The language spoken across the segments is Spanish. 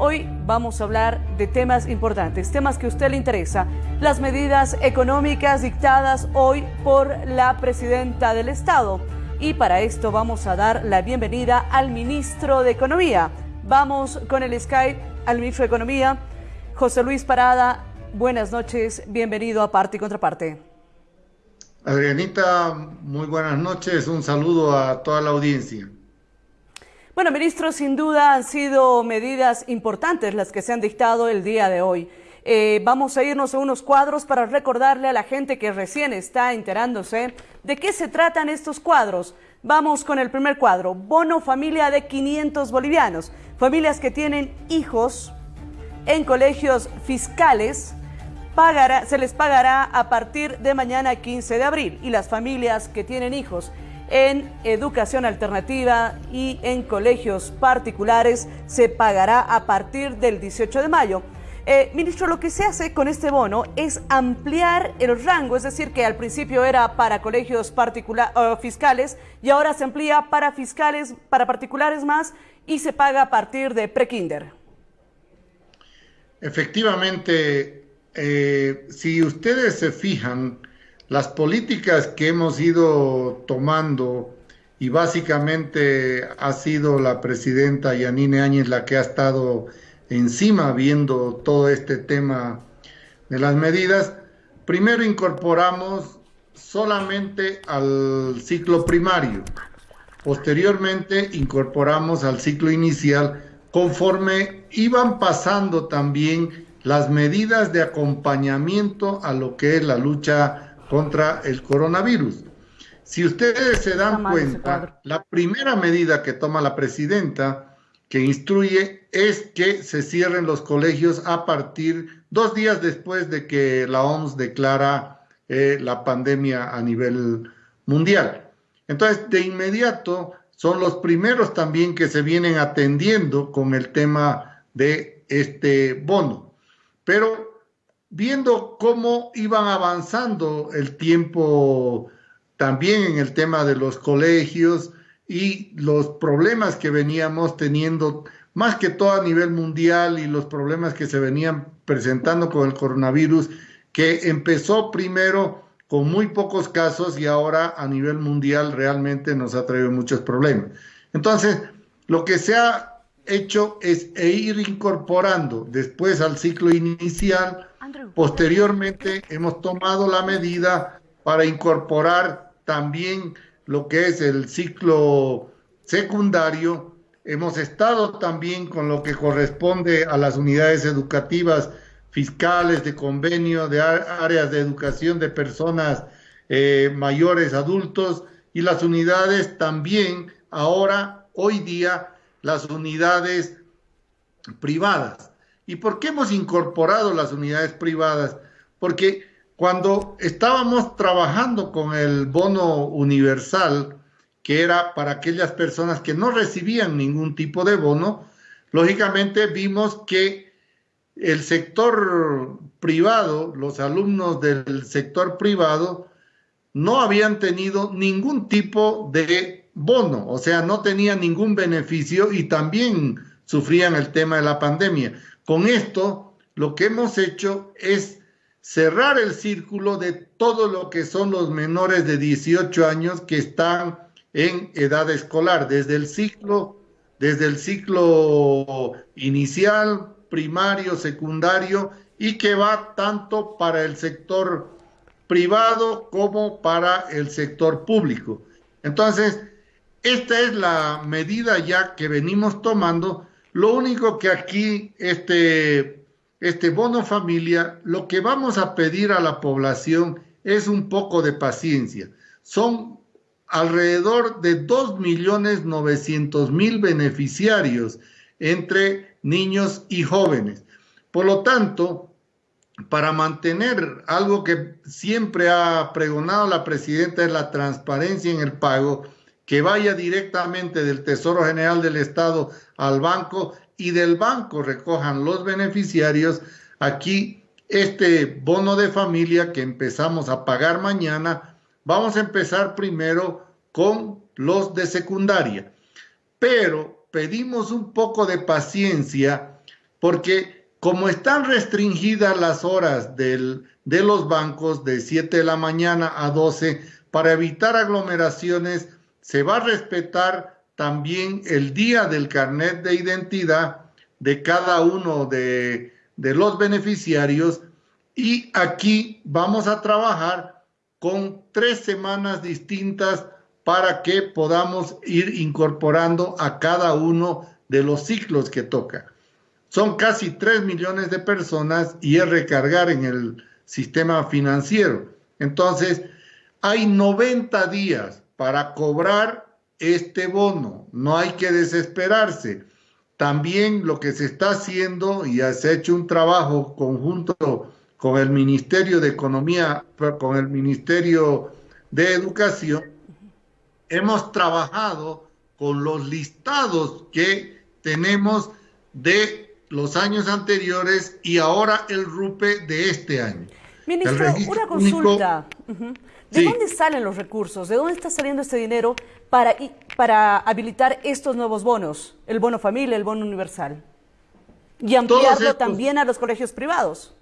Hoy vamos a hablar de temas importantes, temas que a usted le interesa, las medidas económicas dictadas hoy por la presidenta del Estado. Y para esto vamos a dar la bienvenida al ministro de Economía. Vamos con el Skype al ministro de Economía, José Luis Parada. Buenas noches, bienvenido a Parte y Contraparte. Adrianita, muy buenas noches, un saludo a toda la audiencia. Bueno, ministro, sin duda han sido medidas importantes las que se han dictado el día de hoy. Eh, vamos a irnos a unos cuadros para recordarle a la gente que recién está enterándose de qué se tratan estos cuadros. Vamos con el primer cuadro, bono familia de 500 bolivianos. Familias que tienen hijos en colegios fiscales se les pagará a partir de mañana 15 de abril y las familias que tienen hijos en educación alternativa y en colegios particulares se pagará a partir del 18 de mayo. Eh, ministro, lo que se hace con este bono es ampliar el rango, es decir, que al principio era para colegios fiscales y ahora se amplía para fiscales, para particulares más y se paga a partir de prekinder. Efectivamente, eh, si ustedes se fijan, las políticas que hemos ido tomando y básicamente ha sido la presidenta Yanine Áñez la que ha estado encima viendo todo este tema de las medidas, primero incorporamos solamente al ciclo primario, posteriormente incorporamos al ciclo inicial conforme iban pasando también las medidas de acompañamiento a lo que es la lucha contra el coronavirus. Si ustedes se dan cuenta, la primera medida que toma la presidenta, que instruye, es que se cierren los colegios a partir dos días después de que la OMS declara eh, la pandemia a nivel mundial. Entonces, de inmediato, son los primeros también que se vienen atendiendo con el tema de este bono. Pero viendo cómo iban avanzando el tiempo también en el tema de los colegios y los problemas que veníamos teniendo, más que todo a nivel mundial y los problemas que se venían presentando con el coronavirus, que empezó primero con muy pocos casos y ahora a nivel mundial realmente nos ha traído muchos problemas. Entonces, lo que se ha hecho es ir incorporando después al ciclo inicial. Posteriormente hemos tomado la medida para incorporar también lo que es el ciclo secundario. Hemos estado también con lo que corresponde a las unidades educativas fiscales de convenio, de áreas de educación de personas eh, mayores, adultos, y las unidades también ahora, hoy día, las unidades privadas. ¿Y por qué hemos incorporado las unidades privadas? Porque cuando estábamos trabajando con el bono universal, que era para aquellas personas que no recibían ningún tipo de bono, lógicamente vimos que el sector privado, los alumnos del sector privado, no habían tenido ningún tipo de bono, o sea, no tenían ningún beneficio y también sufrían el tema de la pandemia. Con esto, lo que hemos hecho es cerrar el círculo de todo lo que son los menores de 18 años que están en edad escolar, desde el ciclo, desde el ciclo inicial, primario, secundario, y que va tanto para el sector privado como para el sector público. Entonces, esta es la medida ya que venimos tomando. Lo único que aquí, este, este bono familia, lo que vamos a pedir a la población es un poco de paciencia. Son alrededor de 2.900.000 beneficiarios entre niños y jóvenes. Por lo tanto, para mantener algo que siempre ha pregonado la presidenta es la transparencia en el pago, que vaya directamente del Tesoro General del Estado al banco y del banco recojan los beneficiarios. Aquí este bono de familia que empezamos a pagar mañana, vamos a empezar primero con los de secundaria. Pero pedimos un poco de paciencia porque como están restringidas las horas del, de los bancos de 7 de la mañana a 12, para evitar aglomeraciones, se va a respetar también el día del carnet de identidad de cada uno de, los beneficiarios y aquí vamos a trabajar con tres semanas distintas para que podamos ir incorporando a cada uno de los ciclos que toca. Son casi 3 millones de personas y es recargar en el sistema financiero. Entonces, hay 90 días para cobrar este bono. No hay que desesperarse. También lo que se está haciendo, y se ha hecho un trabajo conjunto con el Ministerio de Economía, con el Ministerio de Educación, hemos trabajado con los listados que tenemos de los años anteriores y ahora el RUPE de este año. Ministro, una consulta. ¿De dónde salen los recursos? ¿De dónde está saliendo este dinero para, para habilitar estos nuevos bonos? El bono familia, el bono universal. Y ampliarlo también a los colegios privados.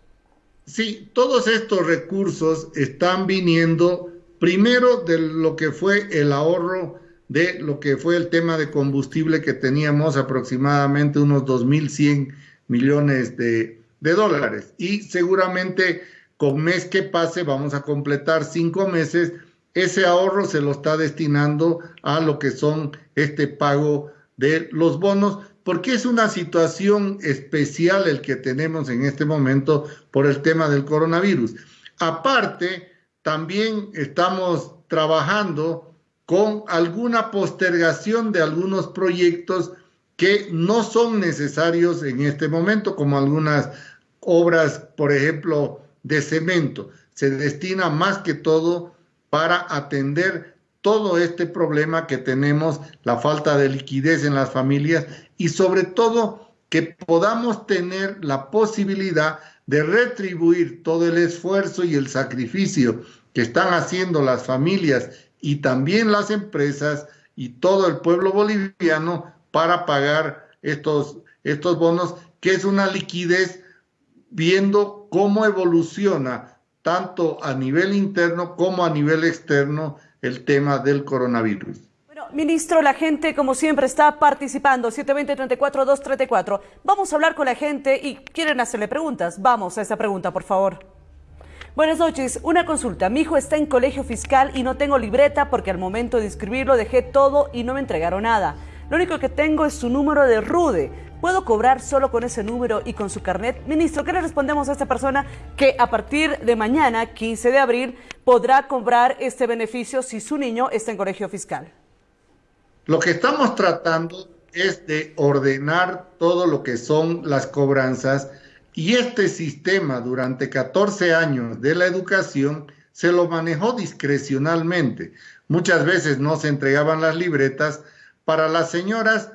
Sí, todos estos recursos están viniendo primero de lo que fue el ahorro de lo que fue el tema de combustible que teníamos aproximadamente unos 2.100 millones de, de dólares. Y seguramente con mes que pase vamos a completar cinco meses. Ese ahorro se lo está destinando a lo que son este pago de los bonos, porque es una situación especial el que tenemos en este momento por el tema del coronavirus. Aparte, también estamos trabajando con alguna postergación de algunos proyectos que no son necesarios en este momento, como algunas obras, por ejemplo, de cemento. Se destina más que todo para atender todo este problema que tenemos, la falta de liquidez en las familias y sobre todo que podamos tener la posibilidad de retribuir todo el esfuerzo y el sacrificio que están haciendo las familias y también las empresas y todo el pueblo boliviano para pagar estos, estos bonos, que es una liquidez viendo cómo evoluciona tanto a nivel interno como a nivel externo el tema del coronavirus. Bueno, ministro, la gente como siempre está participando, 720-34-234. Vamos a hablar con la gente y quieren hacerle preguntas. Vamos a esa pregunta, por favor. Buenas noches, una consulta. Mi hijo está en colegio fiscal y no tengo libreta porque al momento de inscribirlo dejé todo y no me entregaron nada. Lo único que tengo es su número de RUDE. ¿Puedo cobrar solo con ese número y con su carnet? Ministro, ¿qué le respondemos a esta persona que a partir de mañana, 15 de abril, podrá cobrar este beneficio si su niño está en colegio fiscal? Lo que estamos tratando es de ordenar todo lo que son las cobranzas y este sistema durante 14 años de la educación se lo manejó discrecionalmente. Muchas veces no se entregaban las libretas, para las señoras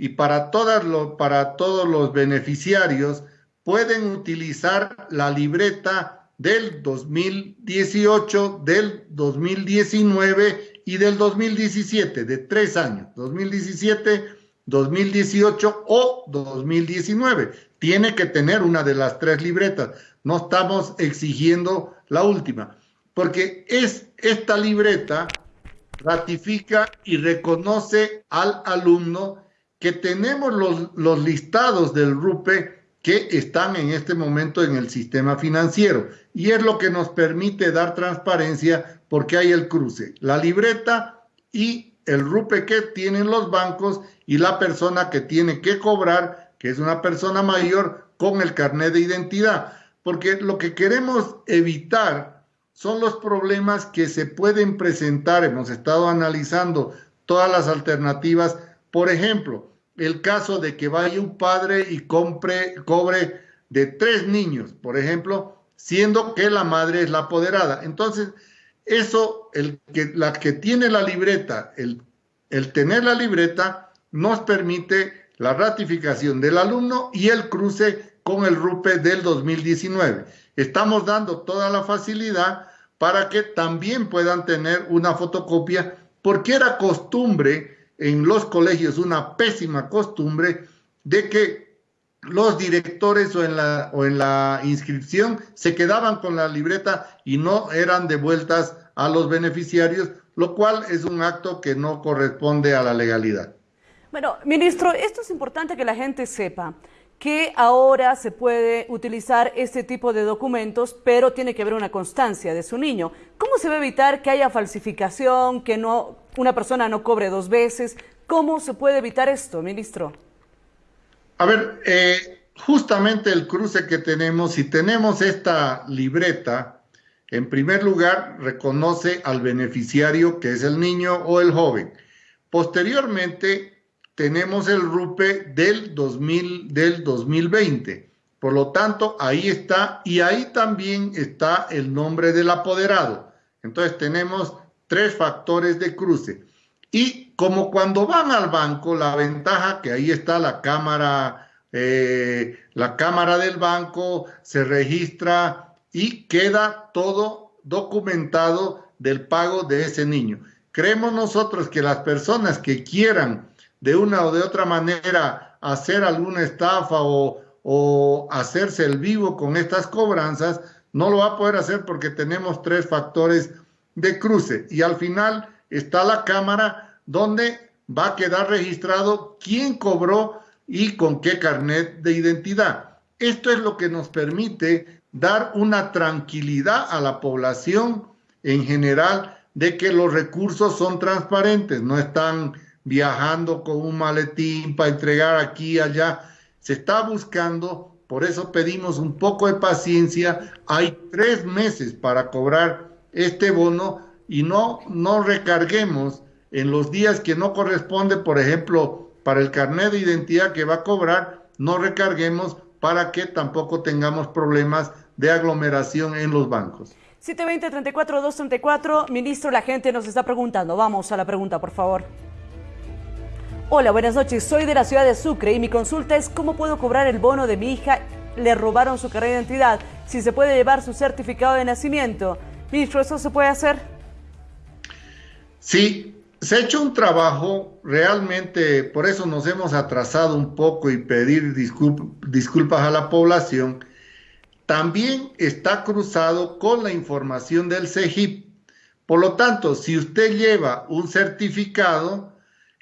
y para, todas para todos los beneficiarios pueden utilizar la libreta del 2018, del 2019 y del 2017, de tres años, 2017, 2018 o 2019. Tiene que tener una de las tres libretas. No estamos exigiendo la última, porque es esta libreta ratifica y reconoce al alumno que tenemos los, los listados del RUPE que están en este momento en el sistema financiero. Y es lo que nos permite dar transparencia porque hay el cruce, la libreta y el RUPE que tienen los bancos y la persona que tiene que cobrar, que es una persona mayor, con el carnet de identidad. Porque lo que queremos evitar son los problemas que se pueden presentar. Hemos estado analizando todas las alternativas. Por ejemplo, el caso de que vaya un padre y compre, cobre de tres niños, por ejemplo, siendo que la madre es la apoderada. Entonces, eso, el que, la que tiene la libreta, el, el tener la libreta, nos permite la ratificación del alumno y el cruce con el RUPE del 2019. Estamos dando toda la facilidad para que también puedan tener una fotocopia, porque era costumbre en los colegios, una pésima costumbre, de que los directores o en, la, o en la inscripción se quedaban con la libreta y no eran devueltas a los beneficiarios, lo cual es un acto que no corresponde a la legalidad. Bueno, ministro, esto es importante que la gente sepa que ahora se puede utilizar este tipo de documentos, pero tiene que haber una constancia de su niño. ¿Cómo se va a evitar que haya falsificación, que no, una persona no cobre dos veces? ¿Cómo se puede evitar esto, ministro? A ver, eh, justamente el cruce que tenemos, si tenemos esta libreta, en primer lugar reconoce al beneficiario que es el niño o el joven. Posteriormente, tenemos el RUPE del, 2000, del 2020. Por lo tanto, ahí está y ahí también está el nombre del apoderado. Entonces tenemos tres factores de cruce. Y como cuando van al banco, la ventaja que ahí está la cámara, eh, la cámara del banco, se registra y queda todo documentado del pago de ese niño. Creemos nosotros que las personas que quieran de una o de otra manera hacer alguna estafa o, hacerse el vivo con estas cobranzas, no lo va a poder hacer porque tenemos tres factores de cruce y al final está la cámara donde va a quedar registrado quién cobró y con qué carnet de identidad. Esto es lo que nos permite dar una tranquilidad a la población en general de que los recursos son transparentes, no están viajando con un maletín para entregar aquí y allá. Se está buscando, por eso pedimos un poco de paciencia. Hay tres meses para cobrar este bono y no, no recarguemos en los días que no corresponde, por ejemplo, para el carnet de identidad que va a cobrar, no recarguemos para que tampoco tengamos problemas de aglomeración en los bancos. 720-34-234, ministro, la gente nos está preguntando. Vamos a la pregunta, por favor. Hola, buenas noches. Soy de la ciudad de Sucre y mi consulta es cómo puedo cobrar el bono de mi hija. Le robaron su carrera de identidad. Si se puede llevar su certificado de nacimiento. Ministro, ¿eso se puede hacer? Sí, se ha hecho un trabajo realmente, por eso nos hemos atrasado un poco y pedir disculpas a la población. También está cruzado con la información del CEGIP. Por lo tanto, si usted lleva un certificado,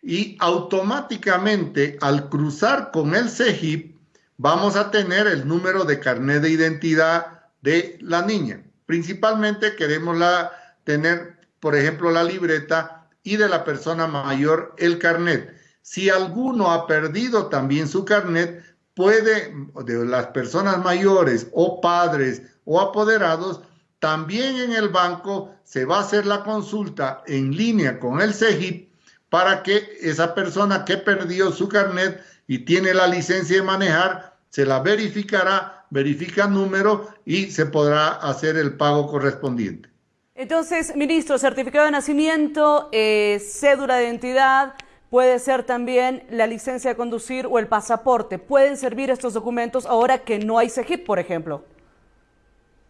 y automáticamente al cruzar con el CEGIP vamos a tener el número de carnet de identidad de la niña. Principalmente queremos la, tener, por ejemplo, la libreta y de la persona mayor el carnet. Si alguno ha perdido también su carnet, puede, de las personas mayores o padres o apoderados, también en el banco se va a hacer la consulta en línea con el CEGIP para que esa persona que perdió su carnet y tiene la licencia de manejar, se la verificará, verifica número y se podrá hacer el pago correspondiente. Entonces, ministro, certificado de nacimiento, eh, cédula de identidad, puede ser también la licencia de conducir o el pasaporte. ¿Pueden servir estos documentos ahora que no hay CEGIP, por ejemplo?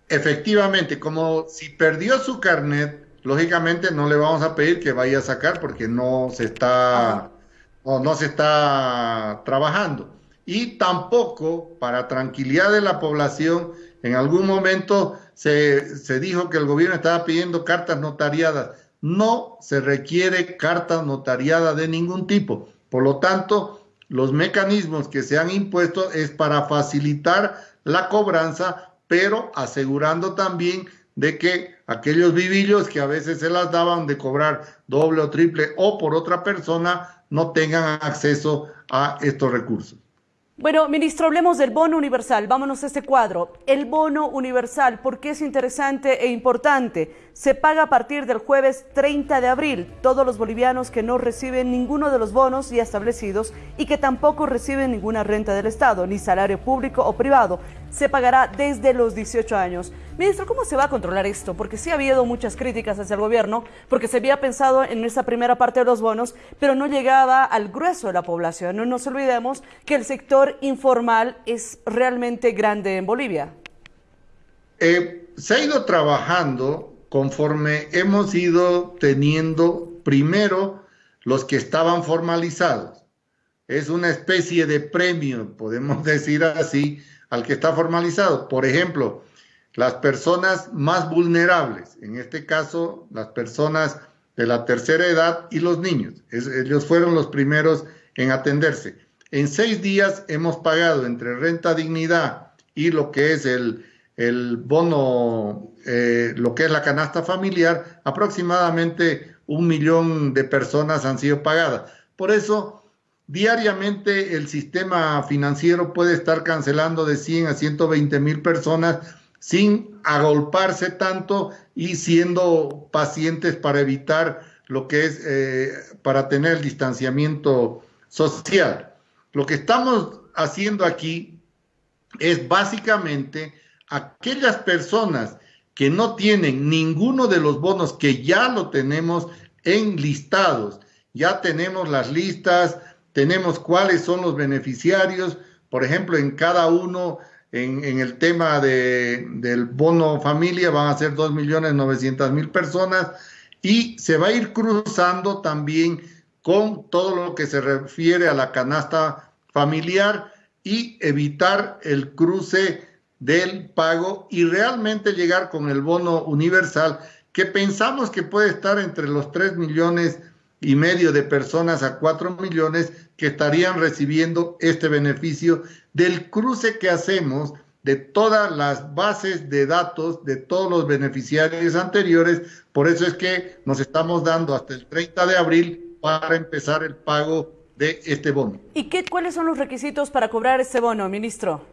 Efectivamente, como si perdió su carnet, lógicamente no le vamos a pedir que vaya a sacar porque no se está, o no se está trabajando. Y tampoco, para tranquilidad de la población, en algún momento se, se dijo que el gobierno estaba pidiendo cartas notariadas. No se requiere carta notariada de ningún tipo. Por lo tanto, los mecanismos que se han impuesto es para facilitar la cobranza, pero asegurando también de que aquellos vivillos que a veces se las daban de cobrar doble o triple o por otra persona no tengan acceso a estos recursos. Bueno, ministro, hablemos del bono universal. Vámonos a este cuadro. El bono universal, ¿por qué es interesante e importante? Se paga a partir del jueves 30 de abril. Todos los bolivianos que no reciben ninguno de los bonos ya establecidos y que tampoco reciben ninguna renta del Estado, ni salario público o privado, se pagará desde los 18 años. Ministro, ¿cómo se va a controlar esto? Porque sí ha habido muchas críticas hacia el gobierno, porque se había pensado en esa primera parte de los bonos, pero no llegaba al grueso de la población. No nos olvidemos que el sector informal es realmente grande en Bolivia. Eh, se ha ido trabajando conforme hemos ido teniendo primero los que estaban formalizados. es una especie de premio, podemos decir así, al que está formalizado. Por ejemplo, las personas más vulnerables, en este caso las personas de la tercera edad y los niños. ellos fueron los primeros en atenderse. En seis días hemos pagado entre renta dignidad y lo que es el, el bono, eh, lo que es la canasta familiar, aproximadamente un millón de personas han sido pagadas. Por eso, diariamente el sistema financiero puede estar cancelando de 100 a 120 mil personas sin agolparse tanto y siendo pacientes para evitar lo que es, eh, para tener el distanciamiento social. Lo que estamos haciendo aquí es básicamente aquellas personas que no tienen ninguno de los bonos que ya lo tenemos en listados, ya tenemos las listas, tenemos cuáles son los beneficiarios, por ejemplo, en cada uno, en, el tema de, del bono familia van a ser 2.900.000 personas y se va a ir cruzando también con todo lo que se refiere a la canasta familiar y evitar el cruce del pago y realmente llegar con el bono universal que pensamos que puede estar entre los 3 millones y medio de personas a 4 millones que estarían recibiendo este beneficio del cruce que hacemos de todas las bases de datos de todos los beneficiarios anteriores. Por eso es que nos estamos dando hasta el 30 de abril para empezar el pago de este bono. ¿Y qué, cuáles son los requisitos para cobrar este bono, ministro?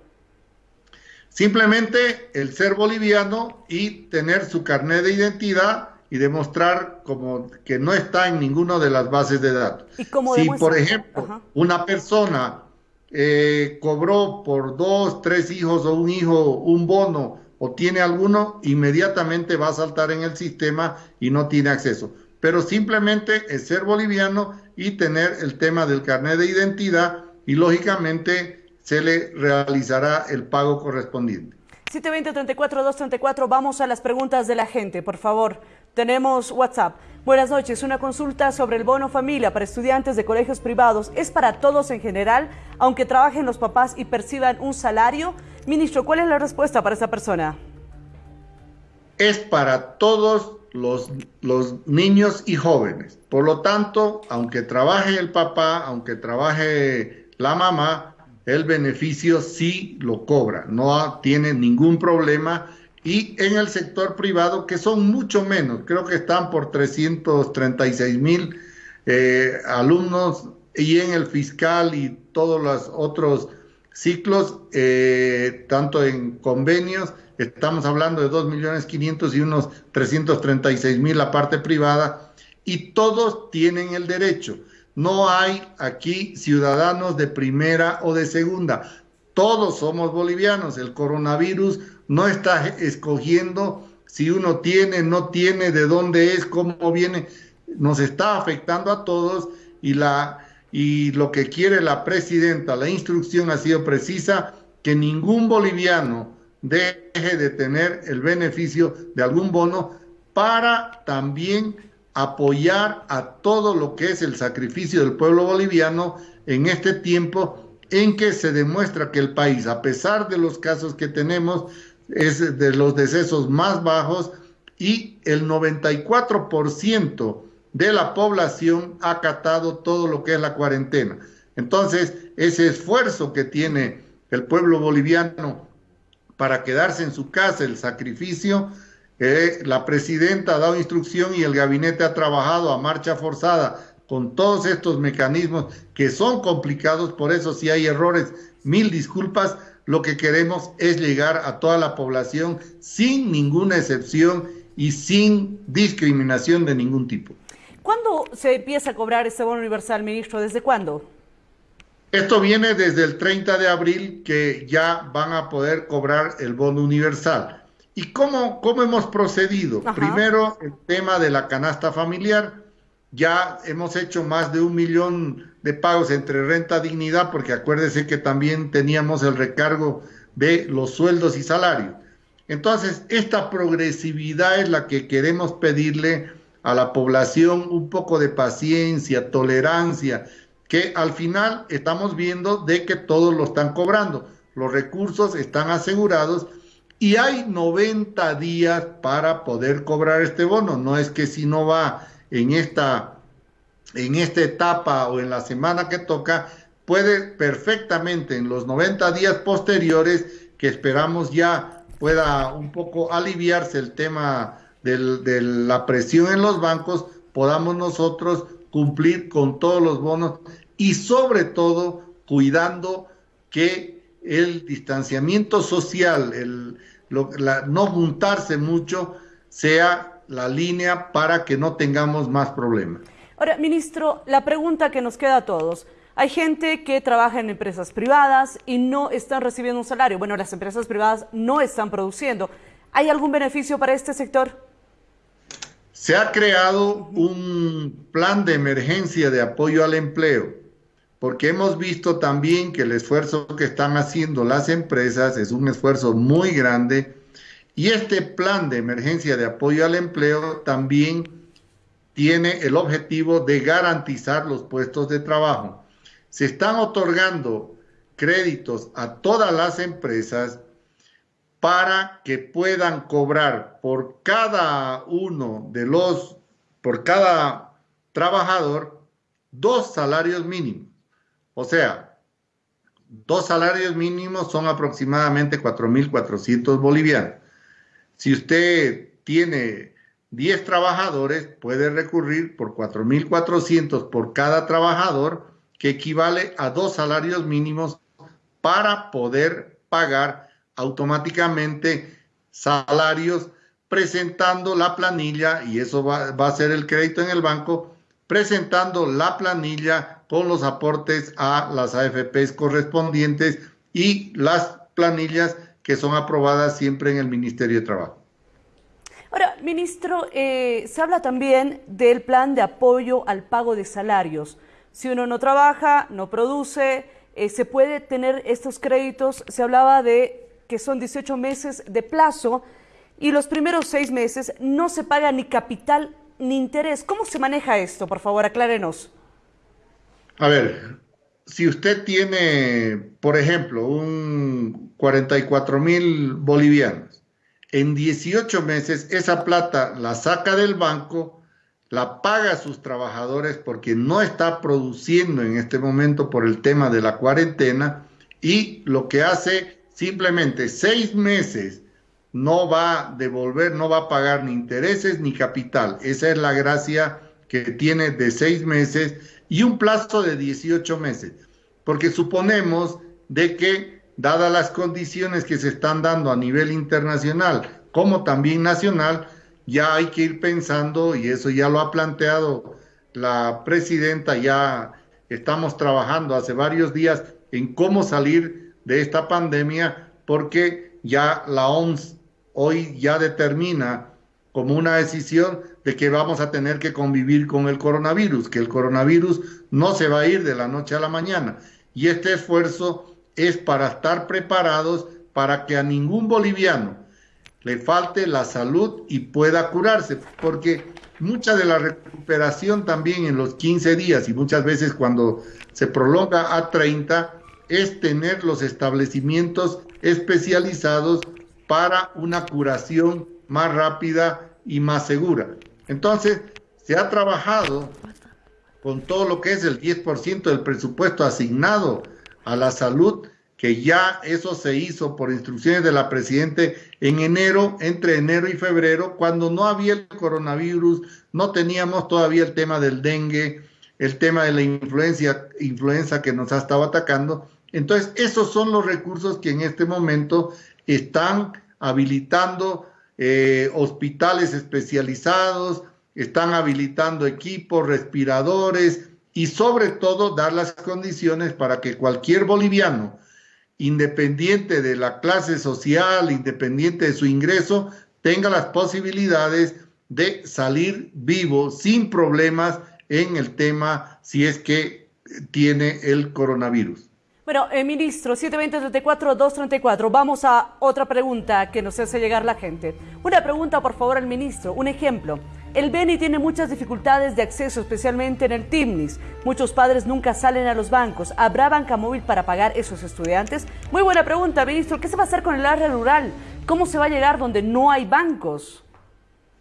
Simplemente el ser boliviano y tener su carnet de identidad y demostrar como que no está en ninguna de las bases de datos. ¿Y si, por ejemplo, una persona eh, cobró por dos, tres hijos o un hijo un bono o tiene alguno, inmediatamente va a saltar en el sistema y no tiene acceso. Pero simplemente es ser boliviano y tener el tema del carnet de identidad y lógicamente se le realizará el pago correspondiente. 720-34-234, vamos a las preguntas de la gente, por favor. Tenemos WhatsApp. Buenas noches, una consulta sobre el bono familia para estudiantes de colegios privados. ¿Es para todos en general, aunque trabajen los papás y perciban un salario? Ministro, ¿cuál es la respuesta para esa persona? Es para todos los, los niños y jóvenes. Por lo tanto, aunque trabaje el papá, aunque trabaje la mamá, el beneficio sí lo cobra, no tiene ningún problema y en el sector privado, que son mucho menos, creo que están por 336 mil eh, alumnos, y en el fiscal y todos los otros ciclos, eh, tanto en convenios, estamos hablando de 2 millones 500 y unos 336 mil la parte privada, y todos tienen el derecho. No hay aquí ciudadanos de primera o de segunda. Todos somos bolivianos. El coronavirus no está escogiendo si uno tiene, no tiene, de dónde es, cómo viene, nos está afectando a todos y, la, y lo que quiere la presidenta, la instrucción ha sido precisa, que ningún boliviano deje de tener el beneficio de algún bono para también apoyar a todo lo que es el sacrificio del pueblo boliviano en este tiempo en que se demuestra que el país, a pesar de los casos que tenemos, es de los decesos más bajos y el 94% de la población ha acatado todo lo que es la cuarentena. Entonces, ese esfuerzo que tiene el pueblo boliviano para quedarse en su casa, el sacrificio, eh, la presidenta ha dado instrucción y el gabinete ha trabajado a marcha forzada con todos estos mecanismos que son complicados, por eso si hay errores, mil disculpas, lo que queremos es llegar a toda la población sin ninguna excepción y sin discriminación de ningún tipo. ¿Cuándo se empieza a cobrar este bono universal, ministro? ¿Desde cuándo? Esto viene desde el 30 de abril que ya van a poder cobrar el bono universal. ¿Y cómo, cómo hemos procedido? Primero, el tema de la canasta familiar. Ya hemos hecho más de un millón de pagos entre renta dignidad, porque acuérdese que también teníamos el recargo de los sueldos y salarios. Entonces, esta progresividad es la que queremos pedirle a la población, un poco de paciencia, tolerancia, que al final estamos viendo de que todos lo están cobrando. Los recursos están asegurados y hay 90 días para poder cobrar este bono. No es que si no va en esta, en esta etapa o en la semana que toca, puede perfectamente en los 90 días posteriores, que esperamos ya pueda un poco aliviarse el tema de la presión en los bancos, podamos nosotros cumplir con todos los bonos y sobre todo cuidando que el distanciamiento social, el no juntarse mucho, sea la línea para que no tengamos más problemas. Ahora, ministro, la pregunta que nos queda a todos. Hay gente que trabaja en empresas privadas y no están recibiendo un salario. Bueno, las empresas privadas no están produciendo. ¿Hay algún beneficio para este sector? Se ha creado un plan de emergencia de apoyo al empleo, porque hemos visto también que el esfuerzo que están haciendo las empresas es un esfuerzo muy grande y este plan de emergencia de apoyo al empleo también tiene el objetivo de garantizar los puestos de trabajo. Se están otorgando créditos a todas las empresas para que puedan cobrar por cada uno de los, por cada trabajador, dos salarios mínimos. O sea, dos salarios mínimos son aproximadamente 4.400 bolivianos. Si usted tiene 10 trabajadores, puede recurrir por 4.400 por cada trabajador, que equivale a dos salarios mínimos para poder pagar automáticamente salarios presentando la planilla, y eso va, a ser el crédito en el banco, presentando la planilla con los aportes a las AFPs correspondientes y las planillas que son aprobadas siempre en el Ministerio de Trabajo. Ahora, ministro, eh, se habla también del plan de apoyo al pago de salarios. Si uno no trabaja, no produce, eh, se puede tener estos créditos. Se hablaba de que son 18 meses de plazo y los primeros seis meses no se paga ni capital ni interés. ¿Cómo se maneja esto? Por favor, aclárenos. A ver, si usted tiene, por ejemplo, un 44 mil bolivianos, en 18 meses esa plata la saca del banco, la paga a sus trabajadores porque no está produciendo en este momento por el tema de la cuarentena y lo que hace simplemente seis meses no va a devolver, no va a pagar ni intereses ni capital. Esa es la gracia que tiene de seis meses y un plazo de 18 meses. Porque suponemos de que, dadas las condiciones que se están dando a nivel internacional como también nacional, ya hay que ir pensando, y eso ya lo ha planteado la presidenta, ya estamos trabajando hace varios días en cómo salir de esta pandemia porque ya la OMS hoy ya determina como una decisión de que vamos a tener que convivir con el coronavirus, que el coronavirus no se va a ir de la noche a la mañana. Y este esfuerzo es para estar preparados para que a ningún boliviano le falte la salud y pueda curarse, porque mucha de la recuperación también en los 15 días y muchas veces cuando se prolonga a 30 es tener los establecimientos especializados para una curación más rápida y más segura. Entonces, se ha trabajado con todo lo que es el 10% del presupuesto asignado a la salud, que ya eso se hizo por instrucciones de la Presidente en enero, entre enero y febrero, cuando no había el coronavirus, no teníamos todavía el tema del dengue, el tema de la influenza que nos ha estado atacando, entonces, esos son los recursos que en este momento están habilitando eh, hospitales especializados, están habilitando equipos, respiradores y sobre todo dar las condiciones para que cualquier boliviano, independiente de la clase social, independiente de su ingreso, tenga las posibilidades de salir vivo sin problemas en el tema si es que tiene el coronavirus. Bueno, eh, ministro, 720-34-234, vamos a otra pregunta que nos hace llegar la gente. Una pregunta, por favor, al ministro. Un ejemplo. El Beni tiene muchas dificultades de acceso, especialmente en el TIMNIS. Muchos padres nunca salen a los bancos. ¿Habrá banca móvil para pagar esos estudiantes? Muy buena pregunta, ministro. ¿Qué se va a hacer con el área rural? ¿Cómo se va a llegar donde no hay bancos?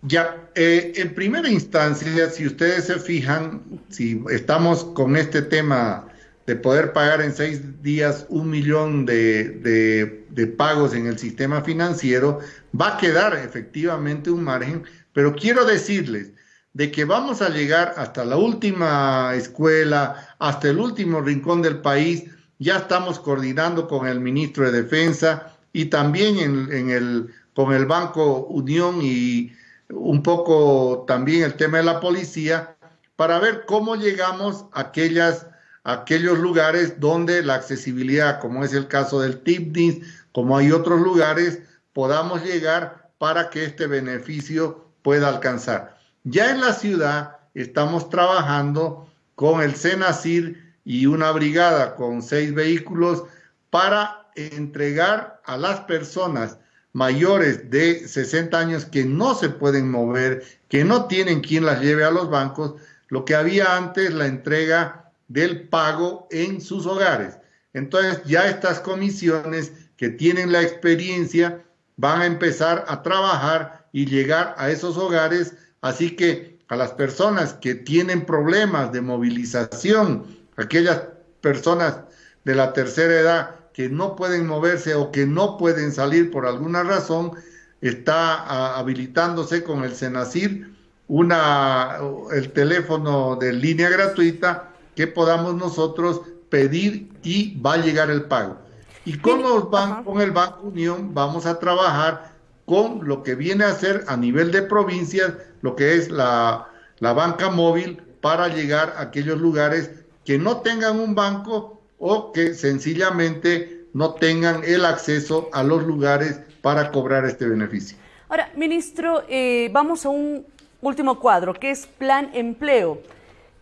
Ya, eh, en primera instancia, si ustedes se fijan, si estamos con este tema de poder pagar en seis días un millón de, de, pagos en el sistema financiero, va a quedar efectivamente un margen, pero quiero decirles de que vamos a llegar hasta la última escuela, hasta el último rincón del país, ya estamos coordinando con el ministro de Defensa y también en, el, con el Banco Unión y un poco también el tema de la policía, para ver cómo llegamos a aquellas aquellos lugares donde la accesibilidad, como es el caso del TIPNIS, como hay otros lugares, podamos llegar para que este beneficio pueda alcanzar. Ya en la ciudad estamos trabajando con el CENACIR y una brigada con seis vehículos para entregar a las personas mayores de 60 años que no se pueden mover, que no tienen quien las lleve a los bancos, lo que había antes la entrega del pago en sus hogares. Entonces ya estas comisiones que tienen la experiencia van a empezar a trabajar y llegar a esos hogares, así que a las personas que tienen problemas de movilización, aquellas personas de la tercera edad que no pueden moverse o que no pueden salir por alguna razón, está habilitándose con el Senacir una, el teléfono de línea gratuita que podamos nosotros pedir y va a llegar el pago. Y con, los con el Banco Unión vamos a trabajar con lo que viene a ser a nivel de provincias, lo que es la, la banca móvil para llegar a aquellos lugares que no tengan un banco o que sencillamente no tengan el acceso a los lugares para cobrar este beneficio. Ahora, ministro, eh, vamos a un último cuadro, que es Plan Empleo.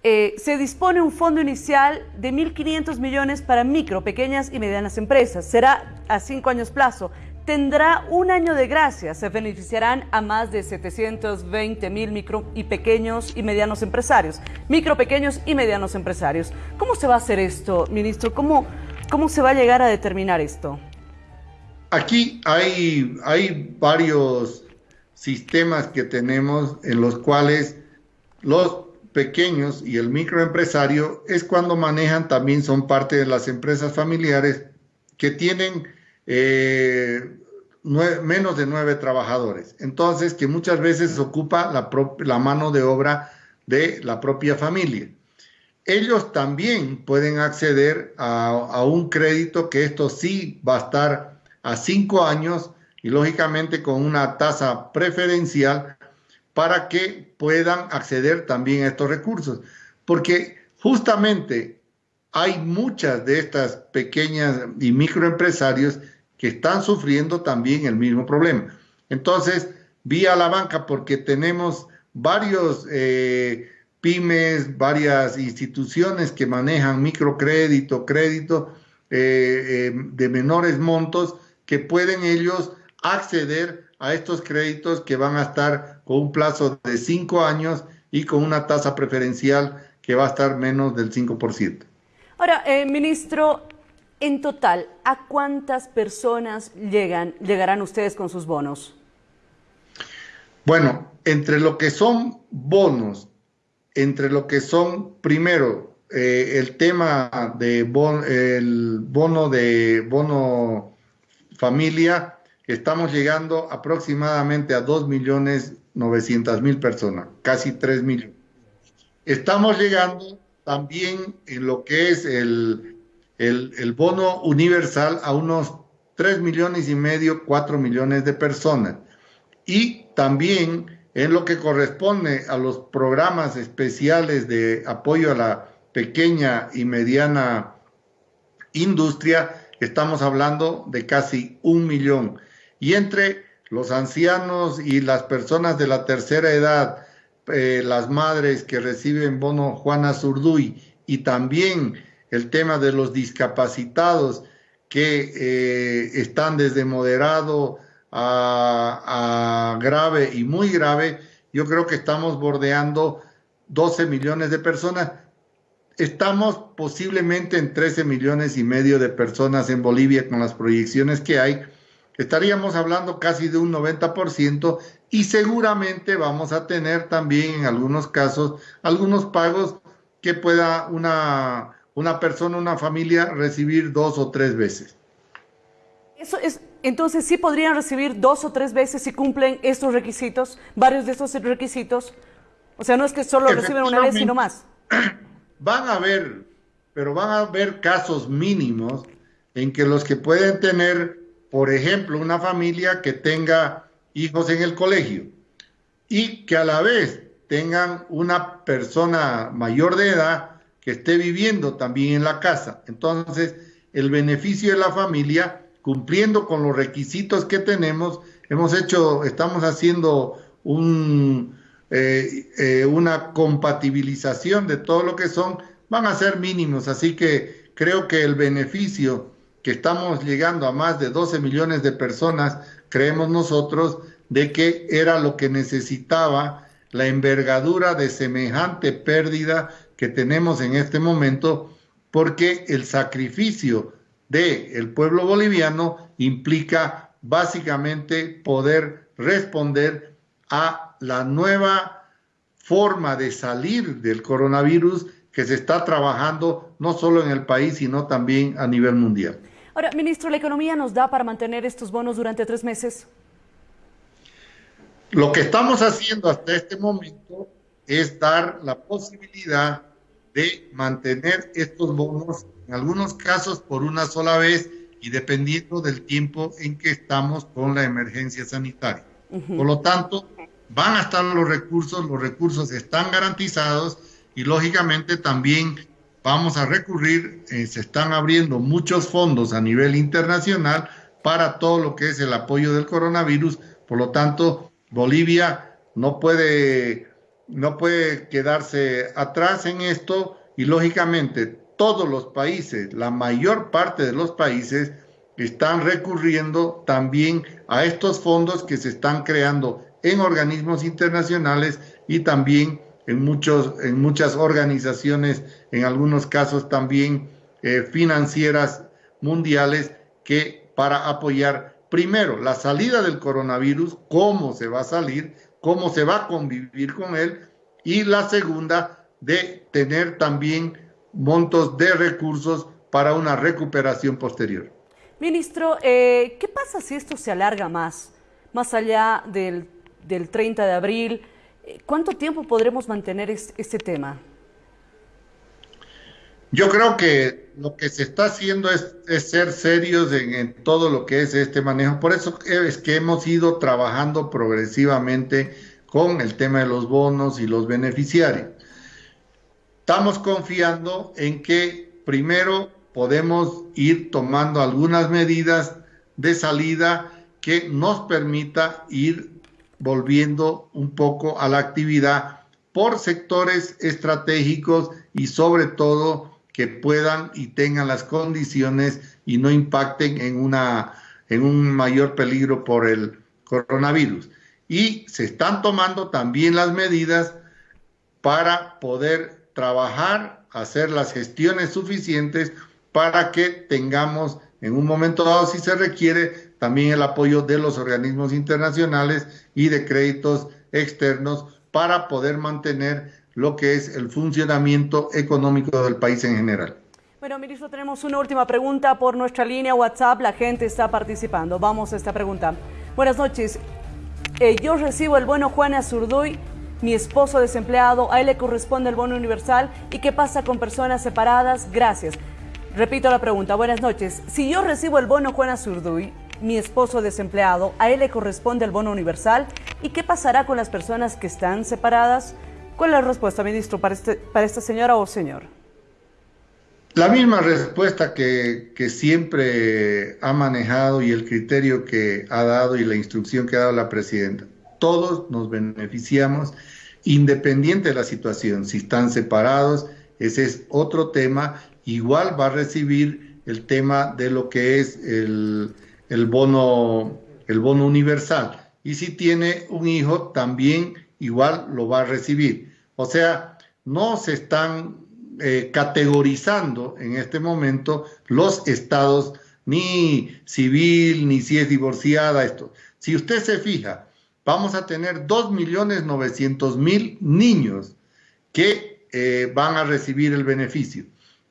Eh, se dispone un fondo inicial de 1.500 millones para micro, pequeñas y medianas empresas. Será a cinco años plazo. Tendrá un año de gracia. Se beneficiarán a más de 720 mil micro y pequeños y medianos empresarios. Micro, pequeños y medianos empresarios. ¿Cómo se va a hacer esto, ministro? ¿Cómo, cómo se va a llegar a determinar esto? Aquí hay, hay varios sistemas que tenemos en los cuales los pequeños y el microempresario es cuando manejan, también son parte de las empresas familiares que tienen eh, menos de nueve trabajadores. Entonces, que muchas veces ocupa la, mano de obra de la propia familia. Ellos también pueden acceder a un crédito que esto sí va a estar a cinco años y lógicamente con una tasa preferencial para que puedan acceder también a estos recursos. Porque justamente hay muchas de estas pequeñas y microempresarios que están sufriendo también el mismo problema. Entonces, vía la banca, porque tenemos varios eh, pymes, varias instituciones que manejan microcrédito, crédito eh, eh, de menores montos, que pueden ellos acceder a estos créditos que van a estar con un plazo de cinco años y con una tasa preferencial que va a estar menos del 5%. Ahora, eh, ministro, en total, ¿a cuántas personas llegan, llegarán ustedes con sus bonos? Bueno, entre lo que son bonos, entre lo que son, primero, eh, el tema de el bono de bono familia, estamos llegando aproximadamente a 2.900.000 personas, casi 3 millones. Estamos llegando también en lo que es el, el, bono universal a unos 3 millones y medio, 4 millones de personas. Y también en lo que corresponde a los programas especiales de apoyo a la pequeña y mediana industria, estamos hablando de casi un millón y entre los ancianos y las personas de la tercera edad, eh, las madres que reciben bono Juana Zurduy y también el tema de los discapacitados que eh, están desde moderado a, grave y muy grave, yo creo que estamos bordeando 12 millones de personas. Estamos posiblemente en 13 millones y medio de personas en Bolivia con las proyecciones que hay. Estaríamos hablando casi de un 90% y seguramente vamos a tener también en algunos casos algunos pagos que pueda una, una persona, una familia recibir dos o tres veces. Eso es, entonces sí podrían recibir dos o tres veces si cumplen estos requisitos, varios de estos requisitos. O sea, no es que solo reciben una vez, sino más. Van a haber, pero van a haber casos mínimos en que los que pueden tener, por ejemplo, una familia que tenga hijos en el colegio y que a la vez tengan una persona mayor de edad que esté viviendo también en la casa. Entonces, el beneficio de la familia, cumpliendo con los requisitos que tenemos, hemos hecho, estamos haciendo un, eh, eh, una compatibilización de todo lo que son, van a ser mínimos. Así que creo que el beneficio que estamos llegando a más de 12 millones de personas, creemos nosotros, de que era lo que necesitaba la envergadura de semejante pérdida que tenemos en este momento, porque el sacrificio del pueblo boliviano implica básicamente poder responder a la nueva forma de salir del coronavirus que se está trabajando no solo en el país, sino también a nivel mundial. Ahora, ministro, ¿la economía nos da para mantener estos bonos durante tres meses? Lo que estamos haciendo hasta este momento es dar la posibilidad de mantener estos bonos, en algunos casos por una sola vez y dependiendo del tiempo en que estamos con la emergencia sanitaria. Por lo tanto, van a estar los recursos, los recursos están garantizados y lógicamente también vamos a recurrir, eh, se están abriendo muchos fondos a nivel internacional para todo lo que es el apoyo del coronavirus, por lo tanto, Bolivia no puede, no puede quedarse atrás en esto y lógicamente todos los países, la mayor parte de los países, están recurriendo también a estos fondos que se están creando en organismos internacionales y también en, muchos, en muchas organizaciones, en algunos casos también eh, financieras mundiales, que para apoyar primero la salida del coronavirus, cómo se va a salir, cómo se va a convivir con él, y la segunda, de tener también montos de recursos para una recuperación posterior. Ministro, eh, ¿qué pasa si esto se alarga más, más allá del del 30 de abril. Eh, ¿Cuánto tiempo podremos mantener este tema? Yo creo que lo que se está haciendo es, ser serios en, todo lo que es este manejo. Por eso es que hemos ido trabajando progresivamente con el tema de los bonos y los beneficiarios. Estamos confiando en que primero podemos ir tomando algunas medidas de salida que nos permita ir volviendo un poco a la actividad por sectores estratégicos y sobre todo que puedan y tengan las condiciones y no impacten en, una, en un mayor peligro por el coronavirus. Y se están tomando también las medidas para poder trabajar, hacer las gestiones suficientes para que tengamos en un momento dado, si se requiere, también el apoyo de los organismos internacionales y de créditos externos para poder mantener lo que es el funcionamiento económico del país en general. Bueno, ministro, tenemos una última pregunta por nuestra línea WhatsApp. La gente está participando. Vamos a esta pregunta. Buenas noches. Eh, yo recibo el bono Juana Azurduy, mi esposo desempleado. A él le corresponde el bono universal. ¿Y qué pasa con personas separadas? Gracias. Repito la pregunta. Buenas noches. Si yo recibo el bono Juana Azurduy, mi esposo desempleado, a él le corresponde el bono universal. ¿Y qué pasará con las personas que están separadas? ¿Cuál es la respuesta, ministro, para, este, para esta señora o señor? La misma respuesta que, que, siempre ha manejado y el criterio que ha dado y la instrucción que ha dado la presidenta. Todos nos beneficiamos independiente de la situación. Si están separados, ese es otro tema. Igual va a recibir el tema de lo que es el, el bono, el bono universal. Y si tiene un hijo, también igual lo va a recibir. O sea, no se están eh, categorizando en este momento los estados, ni civil, ni si es divorciada, esto. Si usted se fija, vamos a tener 2.900.000 niños que eh, van a recibir el beneficio.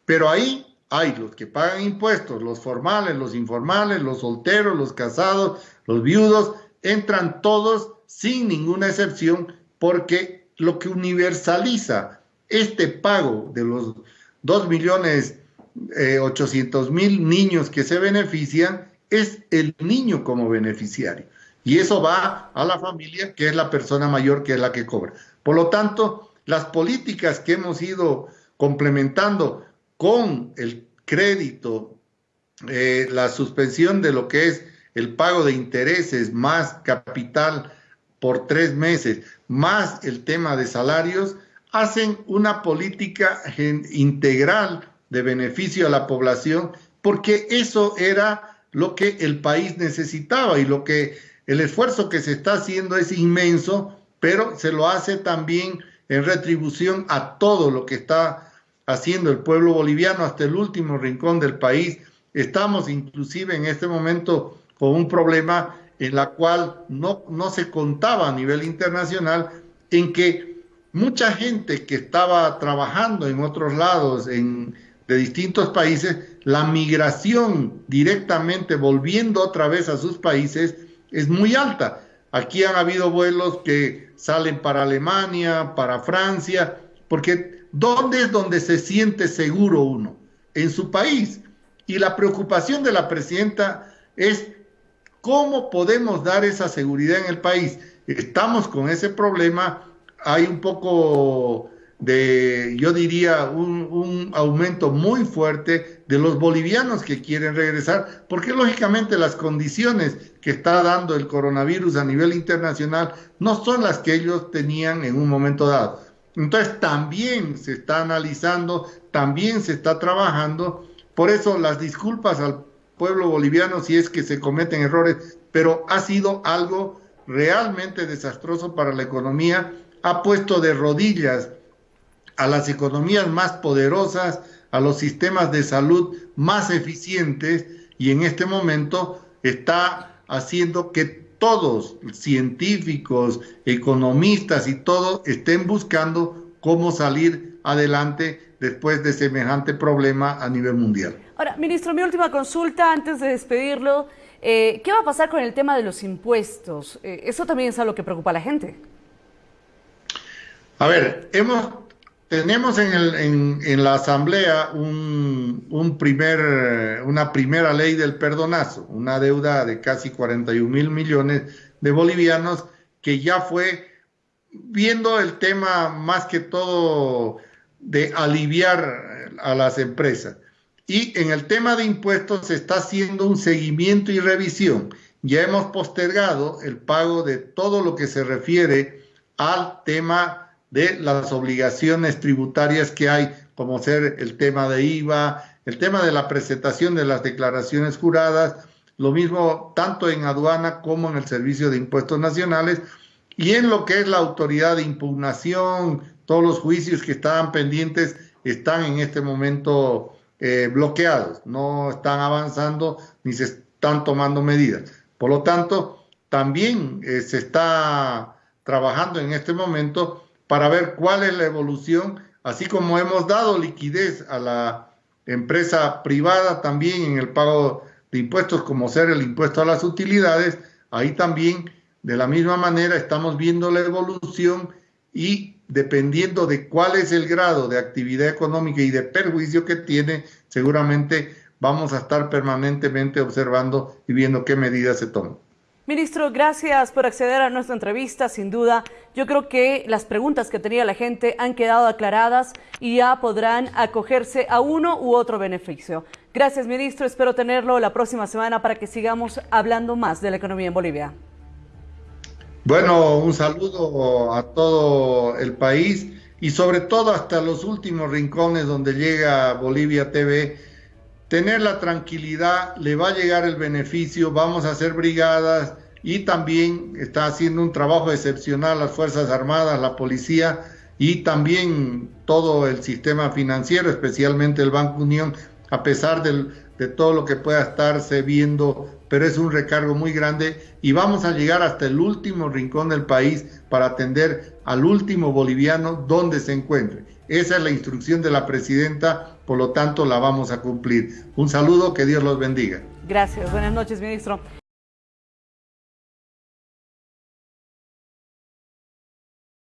Pero ahí hay los que pagan impuestos, los formales, los informales, los solteros, los casados, los viudos, entran todos sin ninguna excepción porque lo que universaliza este pago de los 2 millones eh, mil niños que se benefician es el niño como beneficiario. Y eso va a la familia, que es la persona mayor que es la que cobra. Por lo tanto, las políticas que hemos ido complementando con el crédito, eh, la suspensión de lo que es el pago de intereses más capital por tres meses, más el tema de salarios, hacen una política integral de beneficio a la población, porque eso era lo que el país necesitaba y lo que el esfuerzo que se está haciendo es inmenso, pero se lo hace también en retribución a todo lo que está haciendo el pueblo boliviano hasta el último rincón del país. Estamos inclusive en este momento con un problema en la cual no, no se contaba a nivel internacional, en que mucha gente que estaba trabajando en otros lados, en, de distintos países, la migración directamente volviendo otra vez a sus países es muy alta. Aquí han habido vuelos que salen para Alemania, para Francia, porque ¿dónde es donde se siente seguro uno? En su país. Y la preocupación de la presidenta es cómo podemos dar esa seguridad en el país. Estamos con ese problema, hay un poco de, yo diría, un, aumento muy fuerte de los bolivianos que quieren regresar, porque lógicamente las condiciones que está dando el coronavirus a nivel internacional no son las que ellos tenían en un momento dado. Entonces también se está analizando, también se está trabajando, por eso las disculpas al pueblo boliviano si es que se cometen errores, pero ha sido algo realmente desastroso para la economía, ha puesto de rodillas a las economías más poderosas, a los sistemas de salud más eficientes y en este momento está haciendo que todos, científicos, economistas y todo, estén buscando cómo salir adelante después de semejante problema a nivel mundial. Ahora, ministro, mi última consulta antes de despedirlo. Eh, ¿Qué va a pasar con el tema de los impuestos? Eh, eso también es algo que preocupa a la gente. A ver, hemos tenemos en, la Asamblea un, primer, una primera ley del perdonazo, una deuda de casi 41 mil millones de bolivianos que ya fue viendo el tema más que todo de aliviar a las empresas. Y en el tema de impuestos se está haciendo un seguimiento y revisión. Ya hemos postergado el pago de todo lo que se refiere al tema de las obligaciones tributarias que hay, como ser el tema de IVA, el tema de la presentación de las declaraciones juradas, lo mismo tanto en aduana como en el Servicio de Impuestos Nacionales, y en lo que es la autoridad de impugnación, todos los juicios que estaban pendientes están en este momento eh, bloqueados, no están avanzando ni se están tomando medidas. Por lo tanto, también eh, se está trabajando en este momento para ver cuál es la evolución, así como hemos dado liquidez a la empresa privada también en el pago de impuestos, como ser el impuesto a las utilidades, ahí también de la misma manera estamos viendo la evolución y dependiendo de cuál es el grado de actividad económica y de perjuicio que tiene, seguramente vamos a estar permanentemente observando y viendo qué medidas se toman. Ministro, gracias por acceder a nuestra entrevista. Sin duda, yo creo que las preguntas que tenía la gente han quedado aclaradas y ya podrán acogerse a uno u otro beneficio. Gracias, ministro. Espero tenerlo la próxima semana para que sigamos hablando más de la economía en Bolivia. Bueno, un saludo a todo el país y sobre todo hasta los últimos rincones donde llega Bolivia TV tener la tranquilidad, le va a llegar el beneficio, vamos a hacer brigadas, y también está haciendo un trabajo excepcional las Fuerzas Armadas, la policía y también todo el sistema financiero, especialmente el Banco Unión, a pesar de todo lo que pueda estarse viendo, pero es un recargo muy grande y vamos a llegar hasta el último rincón del país para atender al último boliviano donde se encuentre. Esa es la instrucción de la presidenta, por lo tanto la vamos a cumplir. Un saludo, que Dios los bendiga. Gracias, buenas noches, ministro.